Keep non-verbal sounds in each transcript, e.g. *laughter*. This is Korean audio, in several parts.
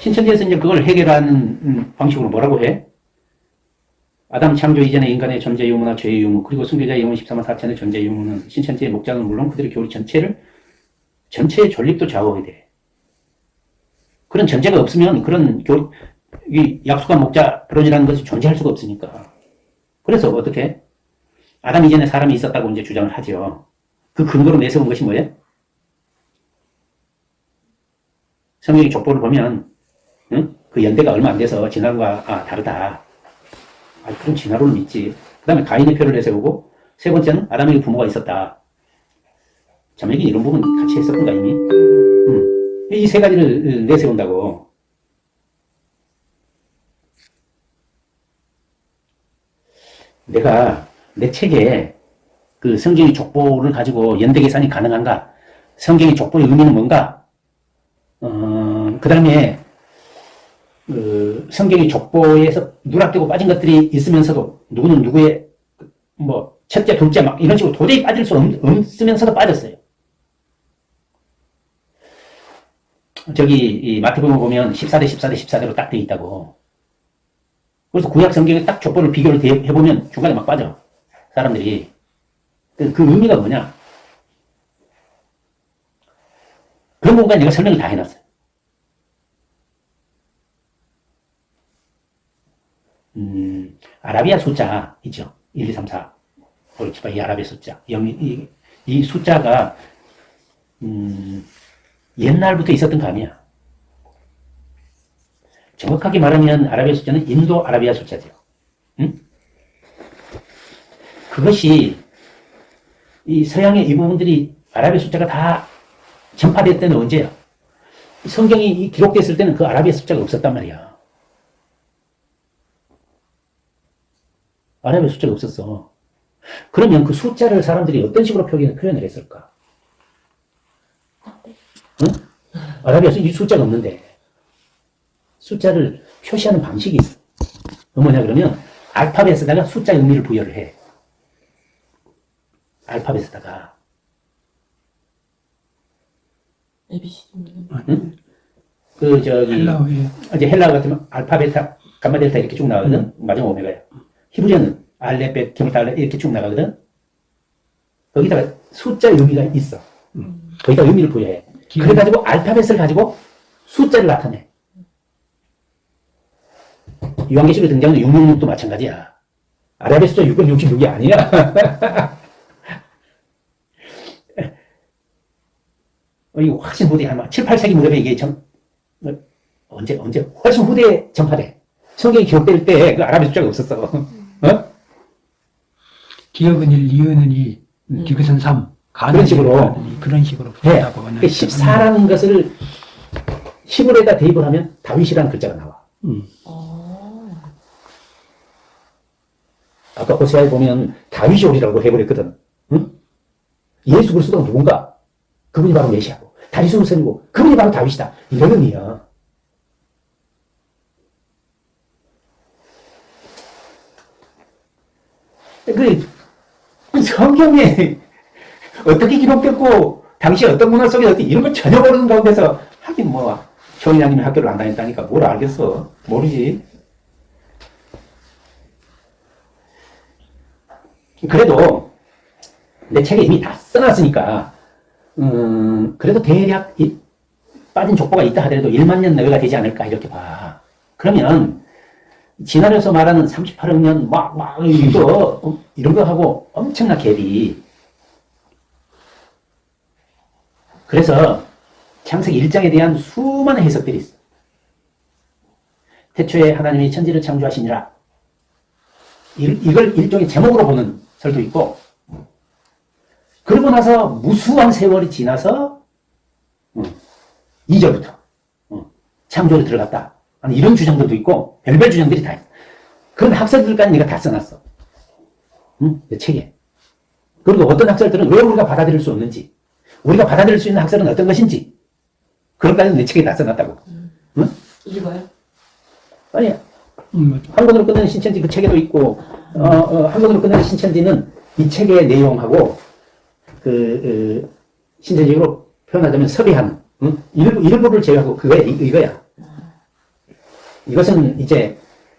신천지에서 이제 그걸 해결하는 음, 방식으로 뭐라고 해? 아담 창조 이전의 인간의 존재 유무나 죄의 유무, 그리고 순교자의 영혼 14만 4천의 존재 유무는 신천지의 목장은 물론 그들의 교리 전체를, 전체의 존립도 좌우하게 돼. 그런 전제가 없으면 그런 교, 이 약속한 목자론이라는 것이 존재할 수가 없으니까. 그래서 어떻게? 아담 이전에 사람이 있었다고 이제 주장을 하죠. 그 근거로 내세운 것이 뭐예요? 성경의 족보를 보면 응? 그 연대가 얼마 안 돼서 진화론과 아, 다르다. 아, 그런 진화론을 믿지. 그 다음에 가인의 표를 내세우고 세 번째는 아담에게 부모가 있었다. 자매기 이런 부분 같이 했었던가 이미? 응. 이세 가지를 내세운다고. 내가 내 책에 그 성경의 족보를 가지고 연대 계산이 가능한가? 성경의 족보의 의미는 뭔가? 어, 그 다음에 그 성경의 족보에서 누락되고 빠진 것들이 있으면서도 누구는 누구의 뭐 첫째, 둘째 막 이런 식으로 도저히 빠질 수 없, 없으면서도 빠졌어요. 저기 이 마태복음 보면 14대 14대 14대로 딱 돼 있다고. 그래서 구약 성경에 딱 족보를 비교를 해보면 중간에 막 빠져. 사람들이. 그, 그 의미가 뭐냐? 그런 부분까지 내가 설명을 다 해놨어요. 음, 아라비아 숫자 있죠. 1, 2, 3, 4. 그렇지, 이 아라비아 숫자. 영, 이, 이 숫자가, 음, 옛날부터 있었던 감이야. 정확하게 말하면 아라비아 숫자는 인도 아라비아 숫자죠. 응? 그것이 이 서양의 이 부분들이 아라비아 숫자가 다 전파될 때는 언제야? 성경이 기록됐을 때는 그 아라비아 숫자가 없었단 말이야. 아라비아 숫자가 없었어. 그러면 그 숫자를 사람들이 어떤 식으로 표현, 표현을 했을까? 응? 아라비아에서 이 숫자가 없는데 숫자를 표시하는 방식이 있어. 뭐냐 그러면 알파벳에다가 숫자 의미를 부여를 해. 알파벳에다가 ABCD. 응? 그 저기 헬라어에 이제 헬라어 같으면 알파벳 감마 델타 이렇게 쭉 나가거든. 마지막 오메가야. 히브리어는 알레벳 기타 알레 이렇게 쭉 나가거든. 거기다가 숫자 의미가 있어. 거기다 의미를 부여해. 그래가지고 알파벳을 가지고 숫자를 나타내. 요한계시록에 등장하는 666도 마찬가지야. 숫자 666이 아니야. *laughs* 이거 훨씬 후대, 아마 7, 8세기 무렵에 이게 전, 어, 언제, 언제, 훨씬 후대에 전파돼. 성경이 기록될 때 그 아라비아 숫자가 없었어. *laughs* 어? 기억은 1, 이유는 2, 디귿은 3, 가는 그런 식으로. 그런 식으로 네. 한다고 그 14라는 것을 히브리에다 대입을 하면 다윗이라는 글자가 나와. 음. 어. 아까 호세아에 보면 다윗이 오리라고 해버렸거든. 응? 예수 그리스도가 누군가? 그분이 바로 메시아고 다윗의 후손이고 그분이 바로 다윗이다. 이런 의미야. 그 성경에 어떻게 기록됐고 당시 어떤 문화 속에 어떻게 이런 걸 전혀 모르는 가운데서 하긴 뭐 정의장님이 학교를 안 다녔다니까 뭘 알겠어 모르지 그래도 내 책에 이미 다 써놨으니까 음 그래도 대략 이, 빠진 족보가 있다 하더라도 1만 년 내외가 되지 않을까 이렇게 봐 그러면 진화에서 말하는 38억 년 막 막 이거 어, 이런 거 하고 엄청나 갭이 그래서 창세기 1장에 대한 수많은 해석들이 있어. 태초에 하나님이 천지를 창조하시니라. 이걸 일종의 제목으로 보는 설도 있고 그러고 나서 무수한 세월이 지나서 2절부터 창조로 들어갔다. 이런 주장들도 있고 별별 주장들이 다 있어. 그런 학설들까지 내가 다 써놨어. 응? 내 책에. 그리고 어떤 학설들은 왜 우리가 받아들일 수 없는지 우리가 받아들일 수 있는 학설은 어떤 것인지 그런 까지 내 책에 다 써놨다고. 응? 읽어요? 아니 음, 맞아. 한권으로 끝내는 신천지 그 책에도 있고 어, 어, 한권으로 끝내는 신천지는 이 책의 내용하고 그 어, 신체적으로 표현하자면 섭외하는 응? 일부, 일부를 제외하고 그거야 이- 이거야. 이것은 이제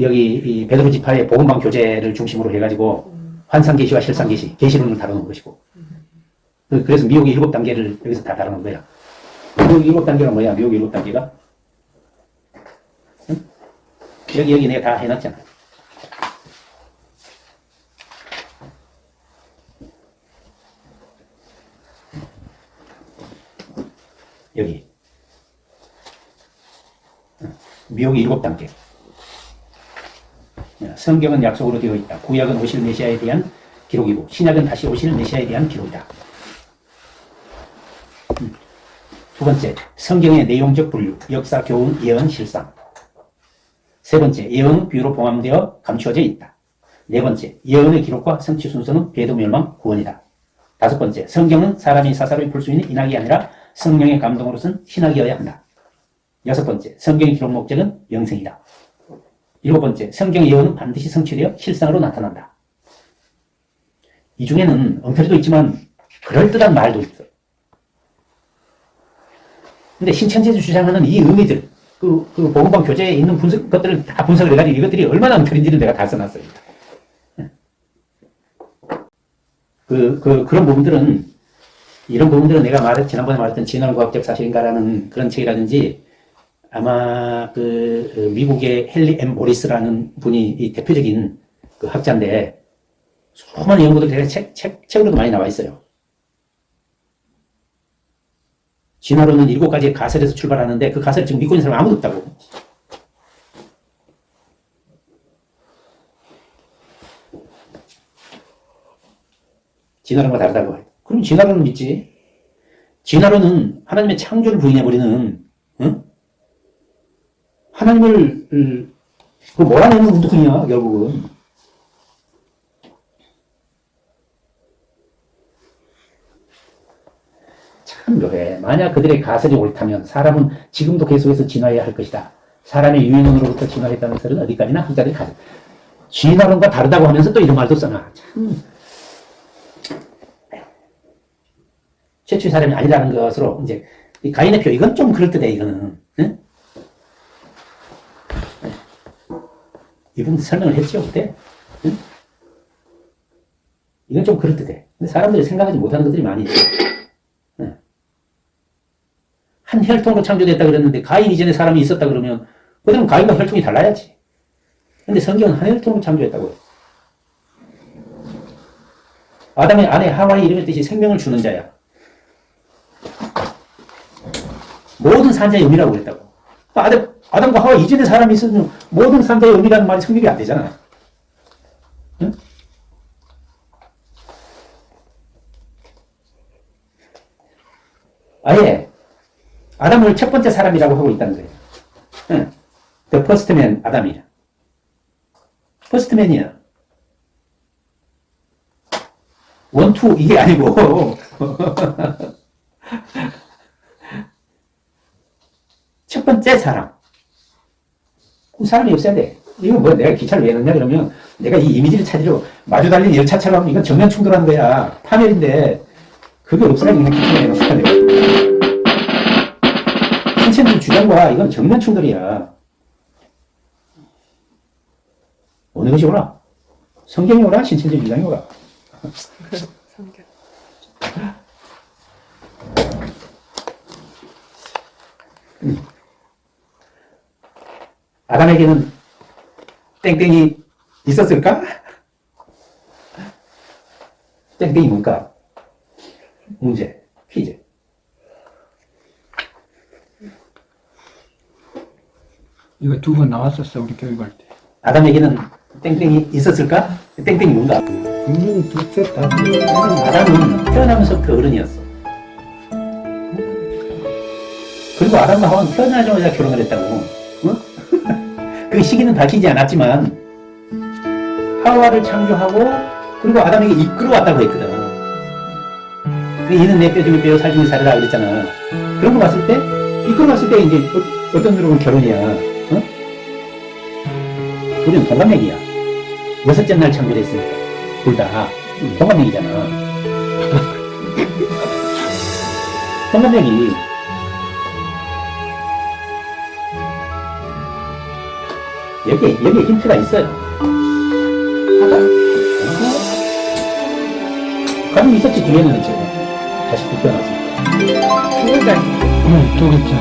여기 이 베드로 지파의 복음방 교재를 중심으로 해가지고 환상 계시와 실상 계시, 계시론을 다루는 것이고. 그- 그래서 미혹의 일곱 단계를 여기서 다 다루는 거야. 미혹의 일곱 단계가 뭐야? 미혹의 일곱 단계가? 응? 여기 여기 내가 다 해놨잖아. 여기. 응. 미혹의 일곱 단계. 성경은 약속으로 되어 있다. 구약은 오실 메시아에 대한 기록이고 신약은 다시 오실 메시아에 대한 기록이다. 음. 두 번째, 성경의 내용적 분류, 역사, 교훈, 예언, 실상. 세 번째, 예언은 비유로 봉함되어 감추어져 있다. 네 번째, 예언의 기록과 성취 순서는 배도 멸망, 구원이다. 다섯 번째, 성경은 사람이 사사로이 풀수 있는 인학이 아니라 성령의 감동으로선 신학이어야 한다. 여섯 번째, 성경의 기록 목적은 영생이다. 일곱 번째, 성경의 예언은 반드시 성취되어 실상으로 나타난다. 이 중에는 엉터리도 있지만 그럴듯한 말도 있어. 근데 신천지에서 주장하는 이 의미들, 그, 그 보건방 교재에 있는 분석, 것들을 다 분석을 해가지고 이것들이 얼마나 엉터리인지를 내가 다 써놨어요. 그, 그, 그런 부분들은, 이런 부분들은 내가 말, 지난번에 말했던 진화과학적 사실인가라는 그런 책이라든지, 아마 그, 그 미국의 헨리 엠 모리스라는 분이 이 대표적인 그 학자인데, 수많은 연구들 제가 책, 책, 책으로도 많이 나와 있어요. 진화론은 일곱 가지의 가설에서 출발하는데 그 가설을 지금 믿고 있는 사람 아무도 없다고. 진화론과 다르다고 해. 그럼 진화론은 믿지. 진화론은 하나님의 창조를 부인해버리는, 응? 하나님을, 음, 그 몰아내는 운동이야, 결국은. 참 묘해. 만약 그들의 가설이 옳다면 사람은 지금도 계속해서 진화해야 할 것이다. 사람의 유인원으로부터 진화했다는 설은 어디까지나 학자들이 가져. 진화론과 다르다고 하면서 또 이런 말도 써놔. 참. 최초의 사람이 아니라는 것으로 이제 이 가인의 표 이건 좀 그럴듯해 이거는. 응? 이분 설명을 했죠 그때. 응? 이건 좀 그럴듯해. 사람들이 생각하지 못하는 것들이 많이 있어. 한 혈통으로 창조됐다 그랬는데 가인 이전에 사람이 있었다 그러면 그다음 가인과 혈통이 달라야지. 근데 성경은 한 혈통으로 창조했다고 해. 아담의 아내 하와의 이름의 뜻이 생명을 주는 자야. 모든 산자의 의미라고 그랬다고. 아담, 아담과 하와 이전에 사람이 있으면 모든 산자의 의미라는 말이 성립이 안 되잖아. 응? 아예 아담을 첫 번째 사람이라고 하고 있다는 거예요. 응. The first man, 아담이야. first man이야. one, two, 이게 아니고. *laughs* 첫 번째 사람. 그 사람이 없어야 돼. 이거 뭐 내가 기차를 왜 넣냐 그러면 내가 이 이미지를 찾으려고 마주 달린 열차처럼 이건 정면 충돌하는 거야. 파멸인데 그게 없어야 그냥 기차를 넣어야 돼. 신천지 주장과 이건 정면 충돌이야. 어느 것이 오라? 성경이 오라? 신천지 주장이 오라? 성경. 아담에게는 땡땡이 있었을까? 땡땡이 뭘까? 문제, 퀴즈. 이거 두 번 나왔었어, 우리 교육할 때. 아담에게는 땡땡이 있었을까? 땡땡이 뭔가? 분명히 둘째 다 아담은 태어나면서부터 어른이었어. 그리고 아담과 하와는 태어나자마자 결혼을 했다고. 어? 그 시기는 밝히지 않았지만 하와를 창조하고 그리고 아담에게 이끌어왔다고 했거든. 그 이는 내 뼈 중에 뼈, 살 중에 살이라 그랬잖아. 그런 거 봤을 때 이끌어왔을 때 이제 어, 어떤 누르면 결혼이야. 어? 우리는 동갑내기야. 여섯째 날 창조됐으니까 둘 다. 동갑내기잖아. *laughs* 동갑내기. 여기, 여기에 힌트가 있어요. 가슴 있었지, 뒤에는 지금. 자식도 태어났으니까. 두 글자. 응, 두 글자.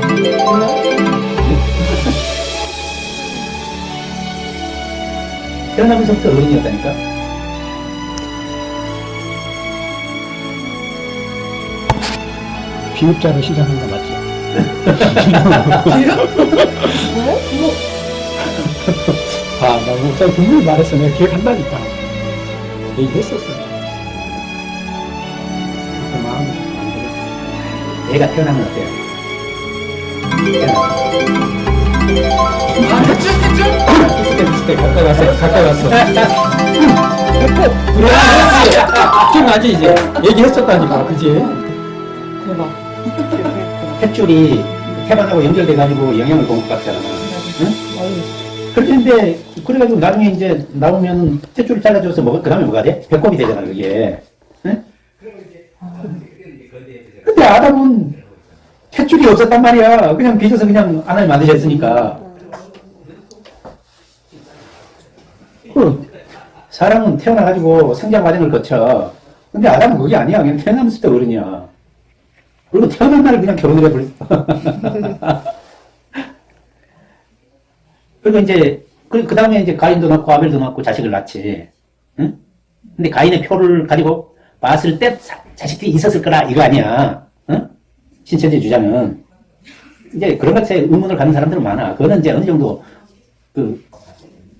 *laughs* 태어나면서부터 어른이었다니까? 비읍자로 시작한 거 맞지? 아, 나 목사 분명히 말했어. 내가 기억한다니까. 얘기했었어. 그때 마음이 안 들었어. 얘가 태어나면 어때요? 아, 대충, 대충. 비슷해, 비슷해. 가까이 왔어. 가까이 왔어. 그래, 기억나지, 이제? 얘기했었다니까, 그지? 대박. 탯줄이 태반하고 연결돼가지고 영양을 공급받잖아. 응? 그런데 그래가지고 나중에 이제 나오면 탯줄을 잘라줘서 먹을 그 다음에 뭐가 돼? 배꼽이 되잖아 그게. 응? 근데 아담은 탯줄이 없었단 말이야. 그냥 빚어서 그냥 하나님 만드셨으니까. 그 사람은 태어나가지고 성장 과정을 거쳐. 근데 아담은 그게 아니야. 그냥 태어나면서 때 어른이야. 그리고 태어난 날 그냥 결혼을 해버렸어. *laughs* 그리고 이제, 그, 그 다음에 이제 가인도 낳고 아벨도 낳고 자식을 낳지. 응? 근데 가인의 표를 가지고 봤을 때 사- 자식들이 있었을 거라 이거 아니야. 응? 신천지 주장은. 이제 그런 것에 의문을 갖는 사람들은 많아. 그거는 이제 어느 정도 그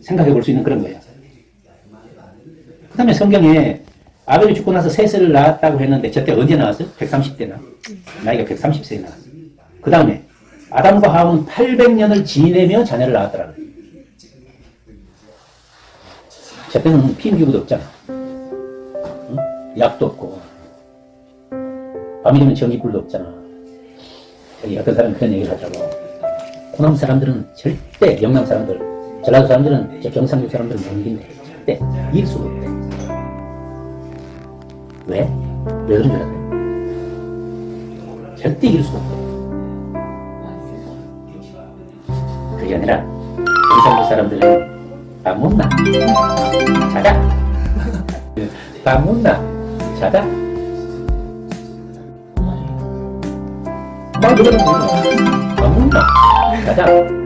생각해 볼 수 있는 그런 거예요. 그 다음에 성경에 아벨이 죽고 나서 셋을 낳았다고 했는데 저때 언제 나왔어요? 130대 나. 나이가 130세에 나왔어. 그 다음에 아담과 하와는 800년을 지내며 자녀를 낳았더라고요. 저때는 피임기구도 없잖아. 응? 약도 없고. 밤이 되면 전기불도 없잖아. 어떤 사람이 그런 얘기를 하더라고. 호남 사람들은 절대, 영남 사람들, 전라도 사람들은, 저 경상도 사람들은 못 이긴대. 절대 이길 수가 없대. 왜? 왜 그런 줄 알아요? 절대 이길 수가 없대. 그게 아니라 경상도 사람들은 밥 못나 *laughs* 자자 밥 못나 자자 밥 못나 자자